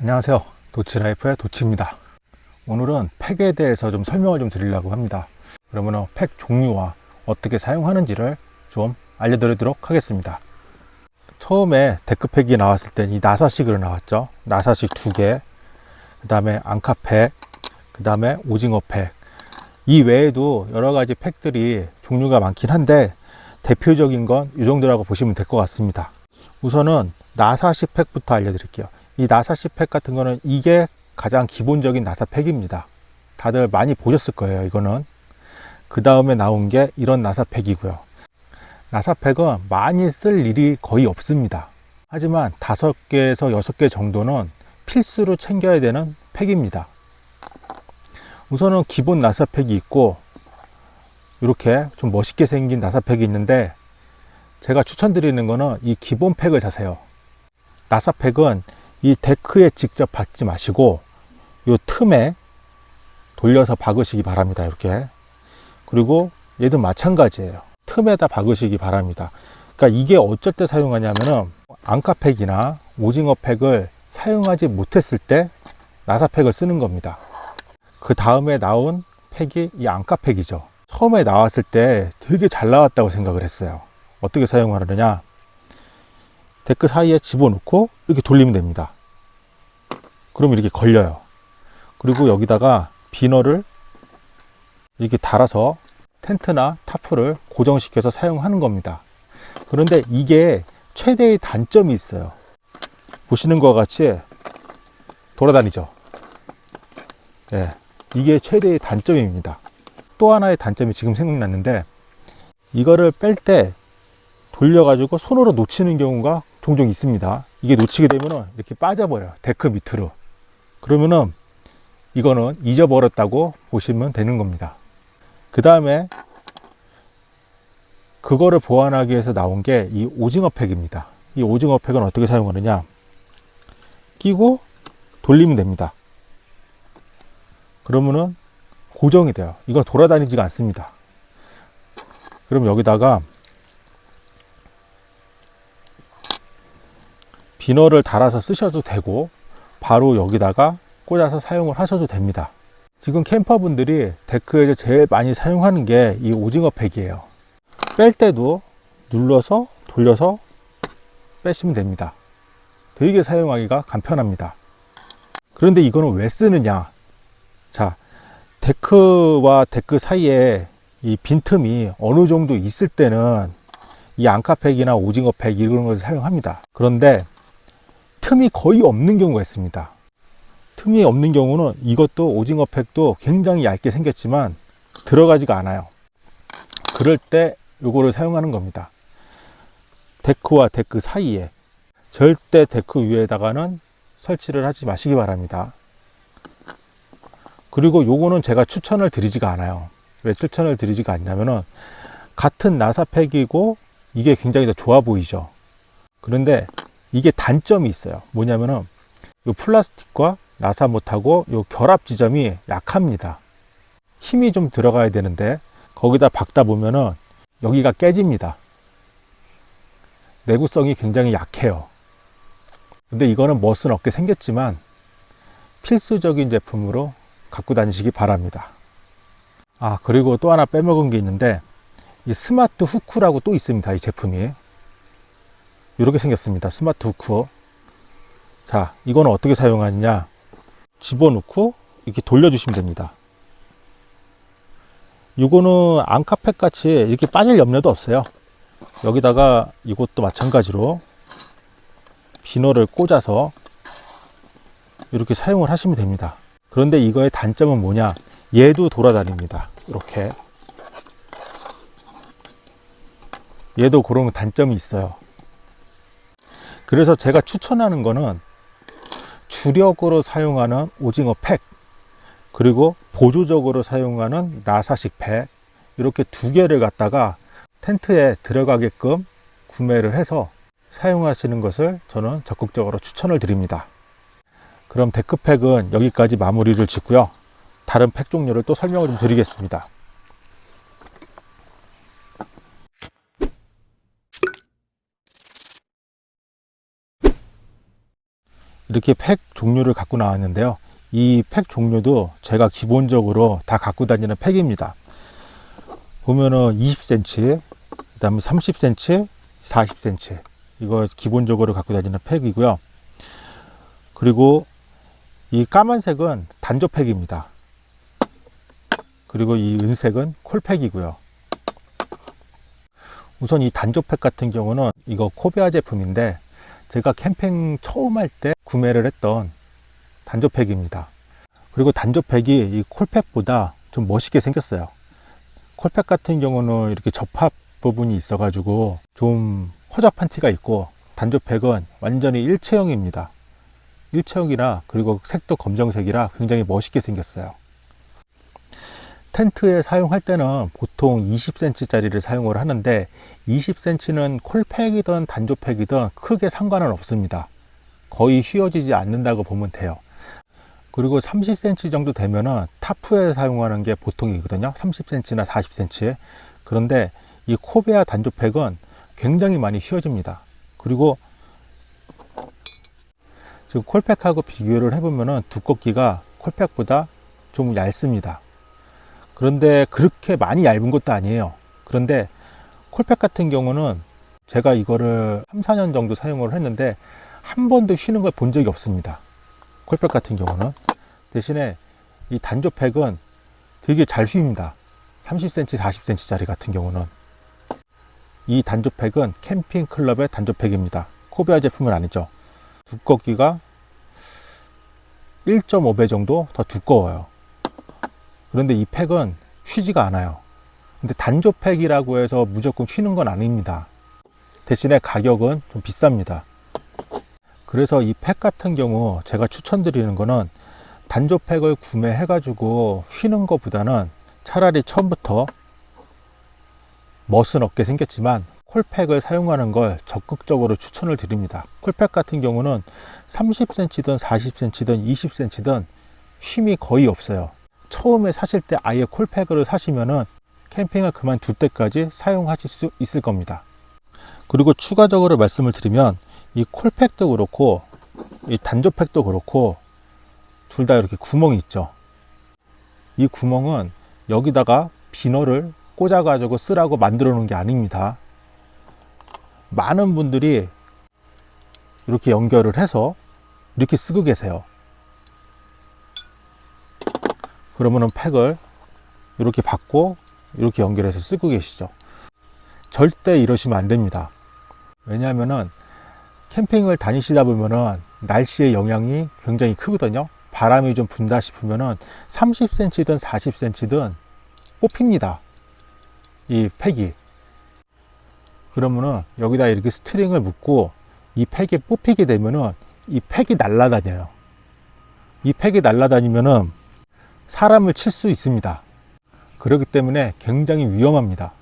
안녕하세요. 도치라이프의 도치입니다. 오늘은 팩에 대해서 좀 설명을 좀 드리려고 합니다. 그러면 팩 종류와 어떻게 사용하는지를 좀 알려드리도록 하겠습니다. 처음에 데크팩이 나왔을 때 이 나사식으로 나왔죠. 나사식 두개그 다음에 앙카팩 그 다음에 오징어팩. 이 외에도 여러 가지 팩들이 종류가 많긴 한데 대표적인 건 이 정도라고 보시면 될 것 같습니다. 우선은 나사식 팩부터 알려드릴게요 이 나사식 팩 같은 거는 이게 가장 기본적인 나사 팩입니다. 다들 많이 보셨을 거예요 이거는. 그 다음에 나온 게 이런 나사 팩이고요. 나사 팩은 많이 쓸 일이 거의 없습니다. 하지만 다섯 개에서 여섯 개 정도는 필수로 챙겨야 되는 팩입니다. 우선은 기본 나사 팩이 있고 이렇게 좀 멋있게 생긴 나사 팩이 있는데 제가 추천드리는 거는 이 기본 팩을 사세요. 나사 팩은 이 데크에 직접 박지 마시고 이 틈에 돌려서 박으시기 바랍니다 이렇게. 그리고 얘도 마찬가지예요. 틈에다 박으시기 바랍니다. 그러니까 이게 어쩔 때 사용하냐면은 앙카팩이나 오징어팩을 사용하지 못했을 때 나사팩을 쓰는 겁니다. 그 다음에 나온 팩이 이 앙카팩이죠. 처음에 나왔을 때 되게 잘 나왔다고 생각을 했어요. 어떻게 사용하느냐? 데크 사이에 집어넣고 이렇게 돌리면 됩니다 그럼 이렇게 걸려요. 그리고 여기다가 비너를 이렇게 달아서 텐트나 타프를 고정시켜서 사용하는 겁니다. 그런데 이게 최대의 단점이 있어요. 보시는 것과 같이 돌아다니죠. 예, 이게 최대의 단점입니다. 또 하나의 단점이 지금 생각났는데 이거를 뺄 때 돌려 가지고 손으로 놓치는 경우가 종종 있습니다. 이게 놓치게 되면 이렇게 빠져버려요. 데크 밑으로 그러면은 이거는 잊어버렸다고 보시면 되는 겁니다. 그 다음에 그거를 보완하기 위해서 나온 게 이 오징어 팩입니다. 이 오징어 팩은 어떻게 사용하느냐? 끼고 돌리면 됩니다. 그러면은 고정이 돼요. 이건 돌아다니지가 않습니다. 그럼 여기다가 비너를 달아서 쓰셔도 되고 바로 여기다가 꽂아서 사용을 하셔도 됩니다. 지금 캠퍼분들이 데크에서 제일 많이 사용하는 게 이 오징어 팩이에요. 뺄 때도 눌러서 돌려서 빼시면 됩니다. 되게 사용하기가 간편합니다. 그런데 이거는 왜 쓰느냐? 자 데크와 데크 사이에 이 빈틈이 어느 정도 있을 때는 이 앙카팩이나 오징어팩 이런 것을 사용합니다. 그런데 틈이 거의 없는 경우가 있습니다. 틈이 없는 경우는 이것도 오징어팩도 굉장히 얇게 생겼지만 들어가지가 않아요. 그럴 때 요거를 사용하는 겁니다. 데크와 데크 사이에 절대 데크 위에다가는 설치를 하지 마시기 바랍니다. 그리고 요거는 제가 추천을 드리지가 않아요. 왜 추천을 드리지가 않냐면은 같은 나사팩이고 이게 굉장히 더 좋아 보이죠. 그런데 이게 단점이 있어요. 뭐냐면은 이 플라스틱과 나사 못하고 이 결합 지점이 약합니다. 힘이 좀 들어가야 되는데 거기다 박다 보면은 여기가 깨집니다. 내구성이 굉장히 약해요. 근데 이거는 멋은 없게 생겼지만 필수적인 제품으로 갖고 다니시기 바랍니다. 아 그리고 또 하나 빼먹은 게 있는데 이 스마트 후크라고 또 있습니다 이 제품이 이렇게 생겼습니다. 스마트 후크 자 이거는 어떻게 사용하느냐? 집어넣고 이렇게 돌려주시면 됩니다. 이거는 앙카팩 같이 이렇게 빠질 염려도 없어요. 여기다가 이것도 마찬가지로 비너를 꽂아서 이렇게 사용을 하시면 됩니다. 그런데 이거의 단점은 뭐냐? 얘도 돌아다닙니다. 이렇게. 얘도 그런 단점이 있어요 그래서 제가 추천하는 거는 주력으로 사용하는 오징어 팩 그리고 보조적으로 사용하는 나사식 팩 이렇게 두 개를 갖다가 텐트에 들어가게끔 구매를 해서 사용하시는 것을 저는 적극적으로 추천을 드립니다. 그럼 데크팩은 여기까지 마무리를 짓고요. 다른 팩 종류를 또 설명을 좀 드리겠습니다 이렇게 팩 종류를 갖고 나왔는데요. 이 팩 종류도 제가 기본적으로 다 갖고 다니는 팩입니다. 보면은 20cm, 그 다음에 30cm, 40cm. 이거 기본적으로 갖고 다니는 팩이고요. 그리고 이 까만색은 단조팩입니다. 그리고 이 은색은 콜팩이고요. 우선 이 단조팩 같은 경우는 이거 코베아 제품인데 제가 캠핑 처음 할 때 구매를 했던 단조팩입니다. 그리고 단조팩이 이 콜팩보다 좀 멋있게 생겼어요. 콜팩 같은 경우는 이렇게 접합 부분이 있어 가지고 좀 허접한 티가 있고 단조팩은 완전히 일체형입니다. 일체형이라 그리고 색도 검정색이라 굉장히 멋있게 생겼어요. 텐트에 사용할 때는 보통 20cm 짜리를 사용을 하는데 20cm는 콜팩이든 단조팩이든 크게 상관은 없습니다. 거의 휘어지지 않는다고 보면 돼요. 그리고 30cm 정도 되면은 타프에 사용하는 게 보통이거든요. 30cm나 40cm. 그런데 이 코베아 단조팩은 굉장히 많이 휘어집니다. 그리고 지금 콜팩하고 비교를 해보면은 두껍기가 콜팩보다 좀 얇습니다. 그런데 그렇게 많이 얇은 것도 아니에요. 그런데 콜팩 같은 경우는 제가 이거를 3, 4년 정도 사용을 했는데 한 번도 휘는 걸 본 적이 없습니다. 콜팩 같은 경우는 대신에 이 단조팩은 되게 잘 휘입니다. 30cm, 40cm 짜리 같은 경우는 이 단조팩은 캠핑 클럽의 단조팩입니다. 코비아 제품은 아니죠. 두껍기가 1.5배 정도 더 두꺼워요. 그런데 이 팩은 휘지가 않아요. 근데 단조팩이라고 해서 무조건 휘는 건 아닙니다. 대신에 가격은 좀 비쌉니다. 그래서 이 팩 같은 경우 제가 추천드리는 거는 단조팩을 구매해 가지고 휘는 것보다는 차라리 처음부터 멋은 없게 생겼지만 콜팩을 사용하는 걸 적극적으로 추천을 드립니다. 콜팩 같은 경우는 30cm든 40cm든 20cm든 쉼이 거의 없어요. 처음에 사실 때 아예 콜팩을 사시면은 캠핑을 그만둘 때까지 사용하실 수 있을 겁니다. 그리고 추가적으로 말씀을 드리면 이 콜팩도 그렇고 이 단조팩도 그렇고 둘 다 이렇게 구멍이 있죠. 이 구멍은 여기다가 비너를 꽂아 가지고 쓰라고 만들어 놓은 게 아닙니다. 많은 분들이 이렇게 연결을 해서 이렇게 쓰고 계세요. 그러면은 팩을 이렇게 받고 이렇게 연결해서 쓰고 계시죠. 절대 이러시면 안 됩니다. 왜냐하면은 캠핑을 다니시다 보면은 날씨의 영향이 굉장히 크거든요. 바람이 좀 분다 싶으면은 30cm든 40cm든 뽑힙니다. 이 팩이. 그러면은 여기다 이렇게 스트링을 묶고 이 팩이 뽑히게 되면은 이 팩이 날아다녀요. 이 팩이 날아다니면은 사람을 칠 수 있습니다. 그렇기 때문에 굉장히 위험합니다.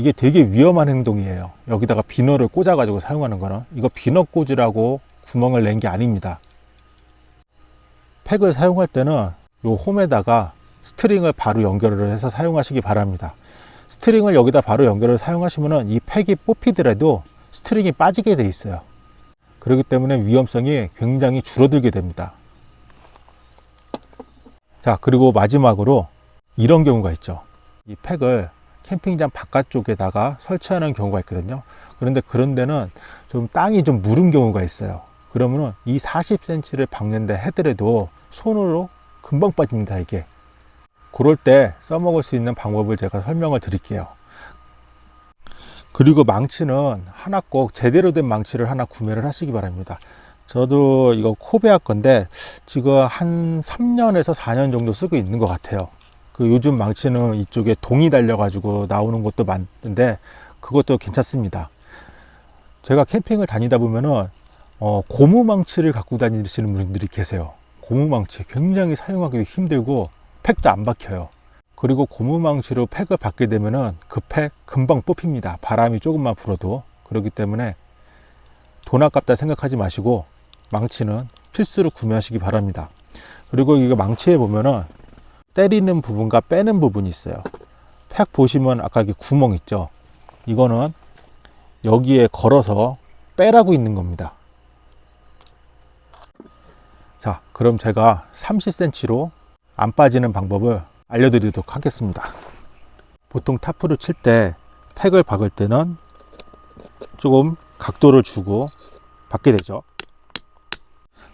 이게 되게 위험한 행동이에요. 여기다가 비너를 꽂아 가지고 사용하는 거는 이거 비너 꽂으라고 구멍을 낸 게 아닙니다. 팩을 사용할 때는 요 홈에다가 스트링을 바로 연결을 해서 사용하시기 바랍니다. 스트링을 여기다 바로 연결을 사용하시면 이 팩이 뽑히더라도 스트링이 빠지게 돼 있어요. 그렇기 때문에 위험성이 굉장히 줄어들게 됩니다. 자, 그리고 마지막으로 이런 경우가 있죠. 이 팩을 캠핑장 바깥쪽에다가 설치하는 경우가 있거든요. 그런데 그런 데는 좀 땅이 좀 무른 경우가 있어요. 그러면은 이 40cm를 박는다 하더라도 손으로 금방 빠집니다, 이게. 그럴 때 써먹을 수 있는 방법을 제가 설명을 드릴게요. 그리고 망치는 하나 꼭 제대로 된 망치를 하나 구매를 하시기 바랍니다. 저도 이거 코베아 건데 지금 한 3년에서 4년 정도 쓰고 있는 것 같아요. 그 요즘 망치는 이쪽에 동이 달려 가지고 나오는 것도 많은데 그것도 괜찮습니다. 제가 캠핑을 다니다 보면은 어, 고무 망치를 갖고 다니시는 분들이 계세요. 고무 망치 굉장히 사용하기 힘들고 팩도 안 박혀요. 그리고 고무 망치로 팩을 받게 되면은 그 팩 금방 뽑힙니다. 바람이 조금만 불어도 그렇기 때문에 돈 아깝다 생각하지 마시고 망치는 필수로 구매하시기 바랍니다. 그리고 이거 망치에 보면은 때리는 부분과 빼는 부분이 있어요. 팩 보시면 아까 이 구멍 있죠? 이거는 여기에 걸어서 빼라고 있는 겁니다. 자, 그럼 제가 30cm로 안 빠지는 방법을 알려드리도록 하겠습니다. 보통 타프를 칠 때 팩을 박을 때는 조금 각도를 주고 박게 되죠.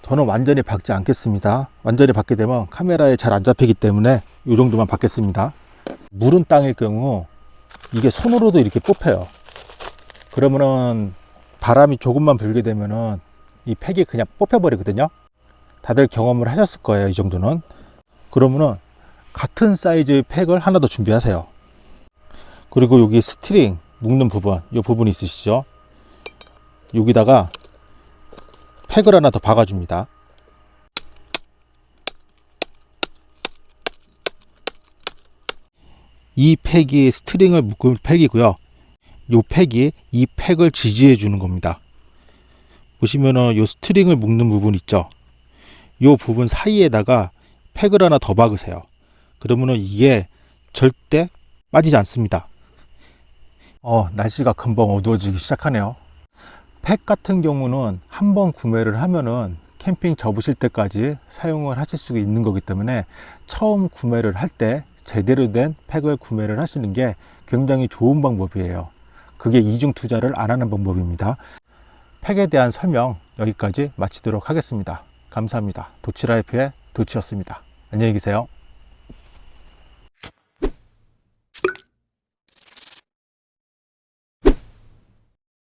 저는 완전히 박지 않겠습니다. 완전히 박게 되면 카메라에 잘 안 잡히기 때문에 이 정도만 박겠습니다. 무른 땅일 경우 이게 손으로도 이렇게 뽑혀요. 그러면은 바람이 조금만 불게 되면은 이 팩이 그냥 뽑혀 버리거든요. 다들 경험을 하셨을 거예요. 이 정도는. 그러면은 같은 사이즈의 팩을 하나 더 준비하세요. 그리고 여기 스트링 묶는 부분, 이 부분 있으시죠? 여기다가 팩을 하나 더 박아줍니다. 이 팩이 string을 묶은 팩이고요. 이 팩이 이 팩을 지지해 주는 겁니다. 보시면은 이 string을 묶는 부분 있죠? 이 부분 사이에다가 팩을 하나 더 박으세요. 그러면은 이게 절대 빠지지 않습니다. 어, 날씨가 금방 어두워지기 시작하네요. 팩 같은 경우는 한 번 구매를 하면은 캠핑 접으실 때까지 사용을 하실 수 있는 거기 때문에 처음 구매를 할 때 제대로 된 팩을 구매를 하시는 게 굉장히 좋은 방법이에요. 그게 이중 투자를 안 하는 방법입니다. 팩에 대한 설명 여기까지 마치도록 하겠습니다. 감사합니다. 도치라이프의 도치였습니다. 안녕히 계세요.